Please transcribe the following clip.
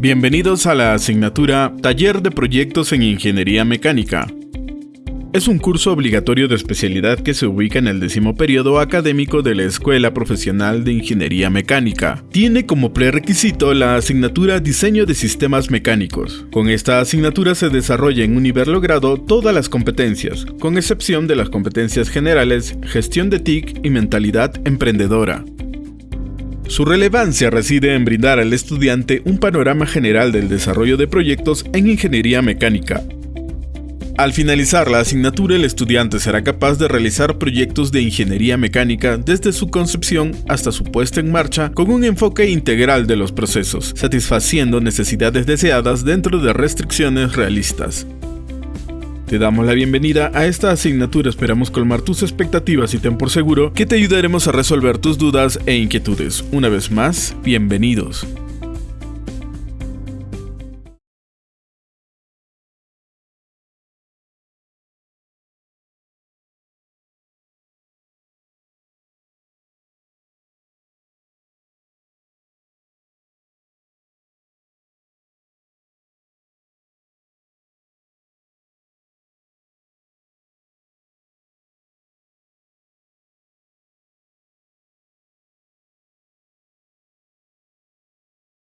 Bienvenidos a la asignatura Taller de Proyectos en Ingeniería Mecánica. Es un curso obligatorio de especialidad que se ubica en el décimo periodo académico de la Escuela Profesional de Ingeniería Mecánica. Tiene como prerequisito la asignatura Diseño de Sistemas Mecánicos. Con esta asignatura se desarrolla en un nivel logrado todas las competencias, con excepción de las competencias generales, gestión de TIC y mentalidad emprendedora. Su relevancia reside en brindar al estudiante un panorama general del desarrollo de proyectos en ingeniería mecánica, al finalizar la asignatura, el estudiante será capaz de realizar proyectos de ingeniería mecánica desde su concepción hasta su puesta en marcha con un enfoque integral de los procesos, satisfaciendo necesidades deseadas dentro de restricciones realistas. Te damos la bienvenida a esta asignatura, esperamos colmar tus expectativas y ten por seguro que te ayudaremos a resolver tus dudas e inquietudes. Una vez más, bienvenidos.